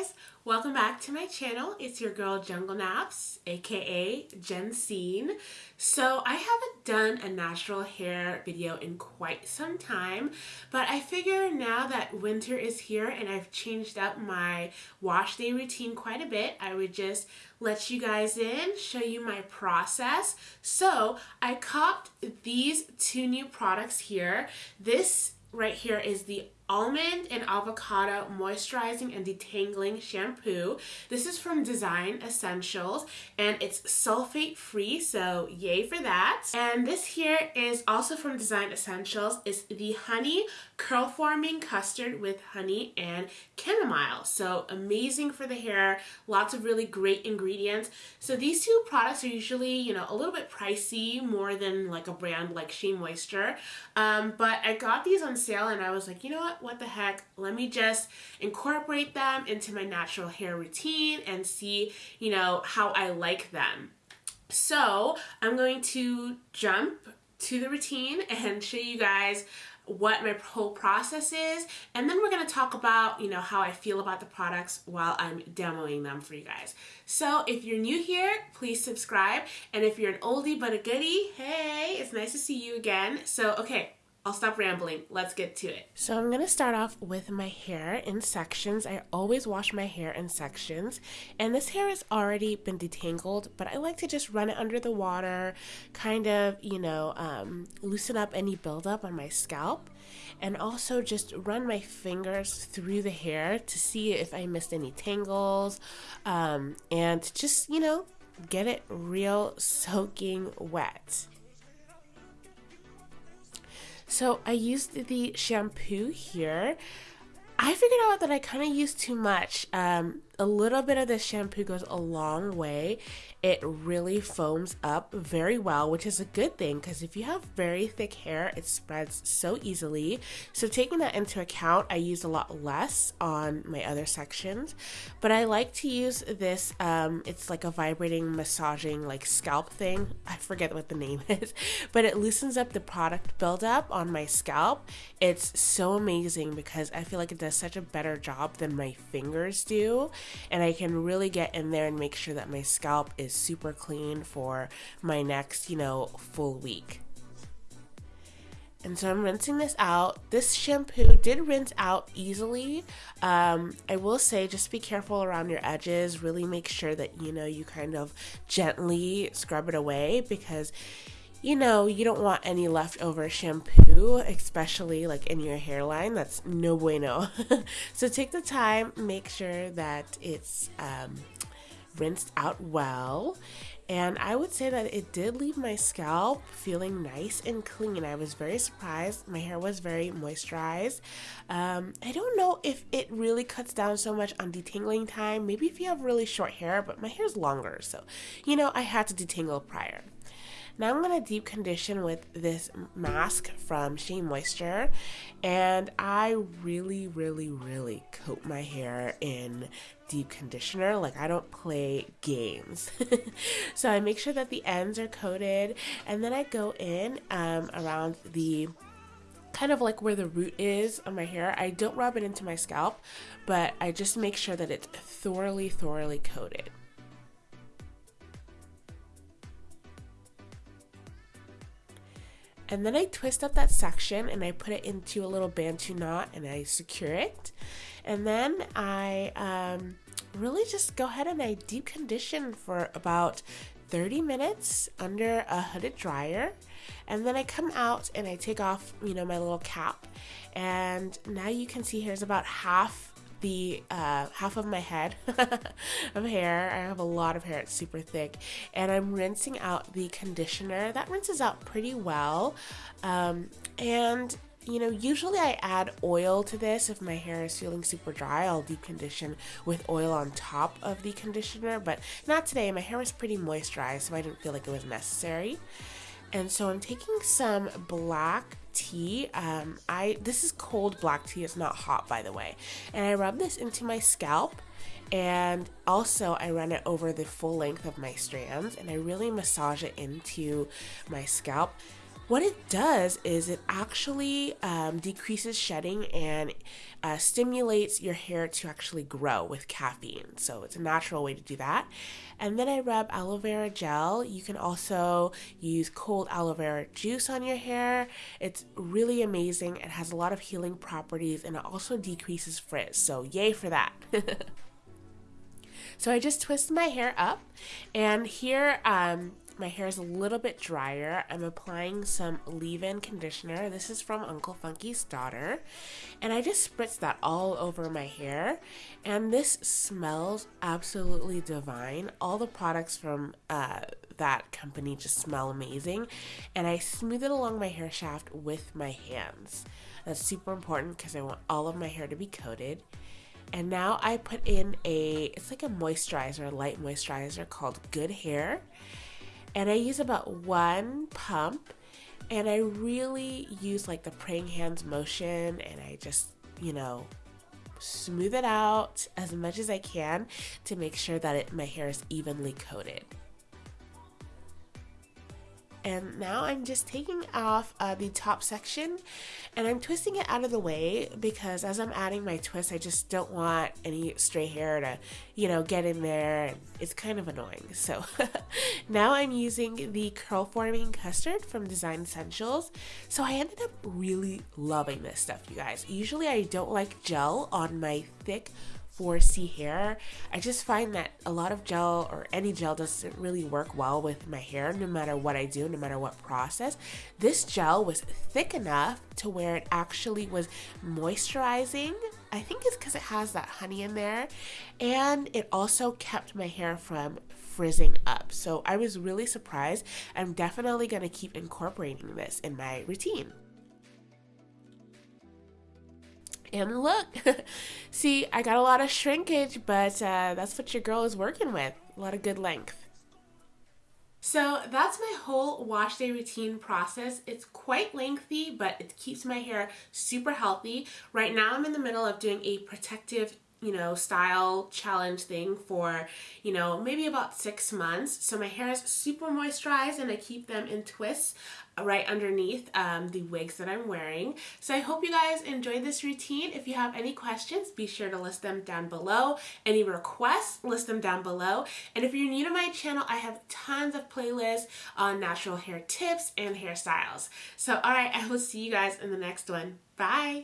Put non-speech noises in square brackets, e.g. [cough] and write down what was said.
guys, welcome back to my channel. It's your girl Jungle Naps, aka Jensine. So I haven't done a natural hair video in quite some time, but I figure now that winter is here and I've changed up my wash day routine quite a bit, I would just let you guys in, show you my process. So I copped these two new products here. This right here is the almond and avocado moisturizing and detangling shampoo. This is from Design Essentials and it's sulfate free, so yay for that. And this here is also from Design Essentials. It's the honey curl forming custard with honey and chamomile. So amazing for the hair, lots of really great ingredients. So these two products are usually, you know, a little bit pricey, more than like a brand like Shea Moisture. Um, but I got these on sale and I was like, you know what? what the heck, let me just incorporate them into my natural hair routine and see, you know, how I like them. So I'm going to jump to the routine and show you guys what my whole process is and then we're to talk about you know how I feel about the products while I'm demoing them for you guys. So if you're new here please subscribe and if you're an oldie but a goodie hey it's nice to see you again. So okay I'll stop rambling. Let's get to it. So I'm going to start off with my hair in sections. I always wash my hair in sections. And this hair has already been detangled, but I like to just run it under the water, kind of, you know, um, loosen up any buildup on my scalp. And also just run my fingers through the hair to see if I missed any tangles. Um, and just, you know, get it real soaking wet. So I used the shampoo here. I figured out that I kind of used too much. Um, a little bit of this shampoo goes a long way. It really foams up very well, which is a good thing because if you have very thick hair, it spreads so easily. So taking that into account, I use a lot less on my other sections, but I like to use this. Um, it's like a vibrating, massaging, like scalp thing. I forget what the name [laughs] is, but it loosens up the product buildup on my scalp. It's so amazing because I feel like it does such a better job than my fingers do and I can really get in there and make sure that my scalp is super clean for my next, you know, full week. And so I'm rinsing this out. This shampoo did rinse out easily. Um, I will say just be careful around your edges. Really make sure that you know you kind of gently scrub it away because you know, you don't want any leftover shampoo, especially like in your hairline. That's no bueno. [laughs] so take the time, make sure that it's um, rinsed out well. And I would say that it did leave my scalp feeling nice and clean. I was very surprised. My hair was very moisturized. Um, I don't know if it really cuts down so much on detangling time. Maybe if you have really short hair, but my hair's longer. So, you know, I had to detangle prior. Now I'm going to deep condition with this mask from Shea Moisture. And I really, really, really coat my hair in deep conditioner. Like I don't play games. [laughs] so I make sure that the ends are coated. And then I go in um, around the kind of like where the root is on my hair. I don't rub it into my scalp, but I just make sure that it's thoroughly, thoroughly coated. And then I twist up that section and I put it into a little bantu knot and I secure it. And then I um, really just go ahead and I deep condition for about 30 minutes under a hooded dryer. And then I come out and I take off, you know, my little cap. And now you can see here's about half the uh, half of my head [laughs] of hair. I have a lot of hair, it's super thick. And I'm rinsing out the conditioner. That rinses out pretty well. Um, and you know, usually I add oil to this. If my hair is feeling super dry, I'll deep condition with oil on top of the conditioner, but not today. My hair was pretty moisturized, so I didn't feel like it was necessary. And so I'm taking some black tea. Um, I this is cold black tea. It's not hot, by the way. And I rub this into my scalp. And also, I run it over the full length of my strands and I really massage it into my scalp. What it does is it actually um, decreases shedding and uh, stimulates your hair to actually grow with caffeine. So it's a natural way to do that. And then I rub aloe vera gel. You can also use cold aloe vera juice on your hair. It's really amazing. It has a lot of healing properties and it also decreases frizz. So, yay for that. [laughs] so, I just twist my hair up, and here um, my hair is a little bit drier. I'm applying some leave-in conditioner. This is from Uncle Funky's daughter. And I just spritz that all over my hair. And this smells absolutely divine. All the products from uh, that company just smell amazing. And I smooth it along my hair shaft with my hands. That's super important because I want all of my hair to be coated. And now I put in a, it's like a moisturizer, a light moisturizer called Good Hair and I use about one pump and I really use like the praying hands motion and I just, you know, smooth it out as much as I can to make sure that it, my hair is evenly coated. And now I'm just taking off uh, the top section and I'm twisting it out of the way because as I'm adding my twist, I just don't want any stray hair to, you know, get in there. And it's kind of annoying. So [laughs] now I'm using the curl forming custard from Design Essentials. So I ended up really loving this stuff, you guys. Usually I don't like gel on my thick 4C hair. I just find that a lot of gel or any gel doesn't really work well with my hair no matter what I do, no matter what process. This gel was thick enough to where it actually was moisturizing. I think it's because it has that honey in there. And it also kept my hair from frizzing up. So I was really surprised. I'm definitely going to keep incorporating this in my routine. And look, [laughs] see, I got a lot of shrinkage, but uh, that's what your girl is working with. A lot of good length. So that's my whole wash day routine process. It's quite lengthy, but it keeps my hair super healthy. Right now I'm in the middle of doing a protective you know, style challenge thing for, you know, maybe about six months. So my hair is super moisturized and I keep them in twists right underneath um, the wigs that I'm wearing. So I hope you guys enjoyed this routine. If you have any questions, be sure to list them down below. Any requests, list them down below. And if you're new to my channel, I have tons of playlists on natural hair tips and hairstyles. So all right, I will see you guys in the next one. Bye!